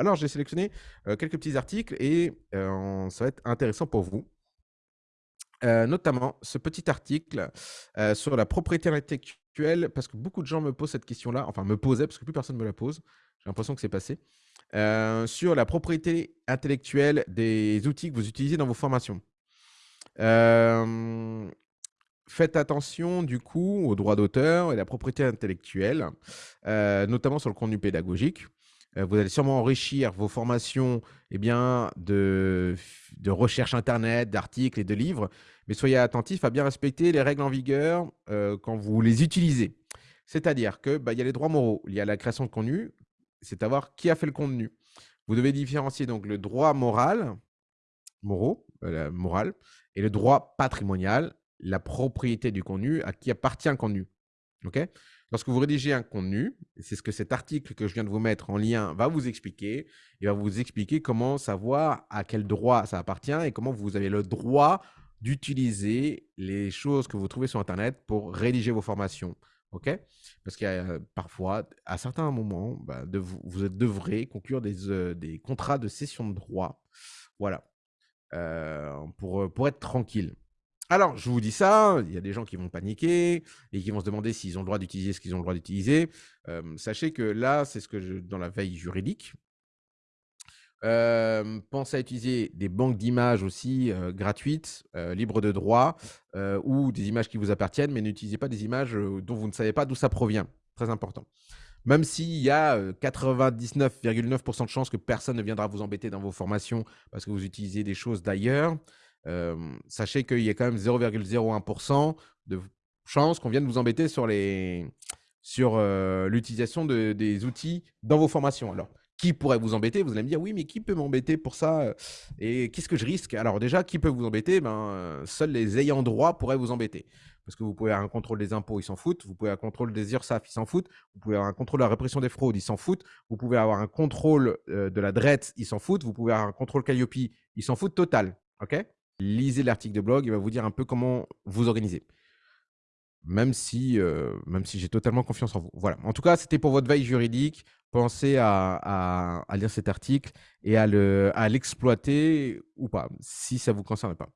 Alors, j'ai sélectionné euh, quelques petits articles et euh, ça va être intéressant pour vous. Euh, notamment ce petit article sur la propriété intellectuelle, parce que beaucoup de gens me posent cette question-là, enfin me posaient, parce que plus personne ne me la pose. J'ai l'impression que c'est passé. sur la propriété intellectuelle des outils que vous utilisez dans vos formations. faites attention du coup aux droits d'auteur et la propriété intellectuelle, notamment sur le contenu pédagogique. Euh, vous allez sûrement enrichir vos formations eh de, de recherche Internet, d'articles et de livres, mais soyez attentifs à bien respecter les règles en vigueur euh, quand vous les utilisez. C'est-à-dire qu'il bah, y a les droits moraux liés à la création de contenu, c'est à voir qui a fait le contenu. Vous devez différencier donc le droit moral, moraux, euh, moral, et le droit patrimonial, la propriété du contenu, à qui appartient le contenu. Lorsque vous rédigez un contenu, c'est ce que cet article que je viens de vous mettre en lien va vous expliquer. Il va vous expliquer comment savoir à quel droit ça appartient et comment vous avez le droit d'utiliser les choses que vous trouvez sur Internet pour rédiger vos formations. OK? Parce qu'il euh, parfois, à certains moments, bah, vous, devrez conclure des, euh, des, contrats de cession de droit. Voilà. Euh, pour être tranquille. Alors, je vous dis ça, il y a des gens qui vont paniquer et qui vont se demander s'ils ont le droit d'utiliser ce qu'ils ont le droit d'utiliser. sachez que là, c'est ce que je, dans la veille juridique. pensez à utiliser des banques d'images aussi gratuites, libres de droit, ou des images qui vous appartiennent, mais n'utilisez pas des images dont vous ne savez pas d'où ça provient. Très important. Même s'il y a 99,9% de chances que personne ne viendra vous embêter dans vos formations parce que vous utilisez des choses d'ailleurs, sachez qu'il y a quand même 0,01% de chance qu'on vienne vous embêter sur les sur l'utilisation de, des outils dans vos formations. Alors, qui pourrait vous embêter? Vous allez me dire, oui, mais qui peut m'embêter pour ça Et qu'est-ce que je risque? Alors déjà, qui peut vous embêter? Ben, Seuls les ayants droit pourraient vous embêter. Parce que vous pouvez avoir un contrôle des impôts, ils s'en foutent. Vous pouvez avoir un contrôle des URSAF, ils s'en foutent. Vous pouvez avoir un contrôle de la répression des fraudes, ils s'en foutent. Vous pouvez avoir un contrôle de la DRET, ils s'en foutent. Vous pouvez avoir un contrôle Calliope, ils s'en foutent total. OK? Lisez l'article de blog, il va vous dire un peu comment vous organiser. Même si, euh, même si j'ai totalement confiance en vous. Voilà. En tout cas, c'était pour votre veille juridique. Pensez à, lire cet article et à l'exploiter ou pas, si ça ne vous concerne pas.